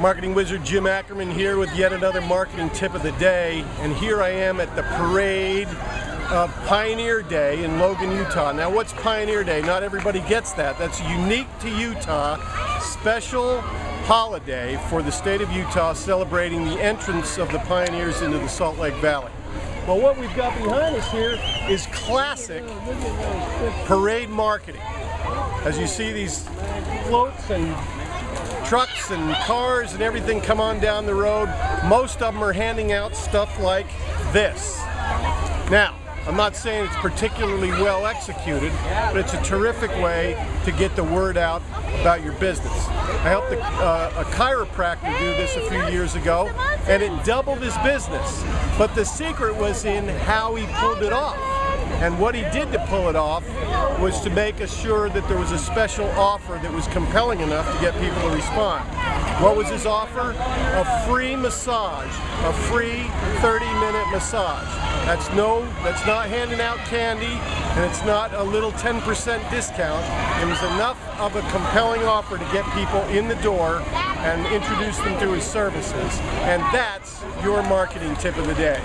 Marketing wizard Jim Ackerman here with yet another marketing tip of the day. And here I am at the parade of Pioneer Day in Logan, Utah. Now what's Pioneer Day? Not everybody gets that. That's unique to Utah. Special holiday for the state of Utah celebrating the entrance of the pioneers into the Salt Lake Valley. Well, what we've got behind us here is classic parade marketing. As you see these floats and trucks and cars and everything come on down the road. Most of them are handing out stuff like this. Now, I'm not saying it's particularly well executed, but it's a terrific way to get the word out about your business. I helped a, uh, a chiropractor do this a few years ago, and it doubled his business. But the secret was in how he pulled it off. And what he did to pull it off was to make sure that there was a special offer that was compelling enough to get people to respond. What was his offer? A free massage, a free 30-minute massage. That's no, that's not handing out candy, and it's not a little 10% discount. It was enough of a compelling offer to get people in the door and introduce them to his services. And that's your marketing tip of the day.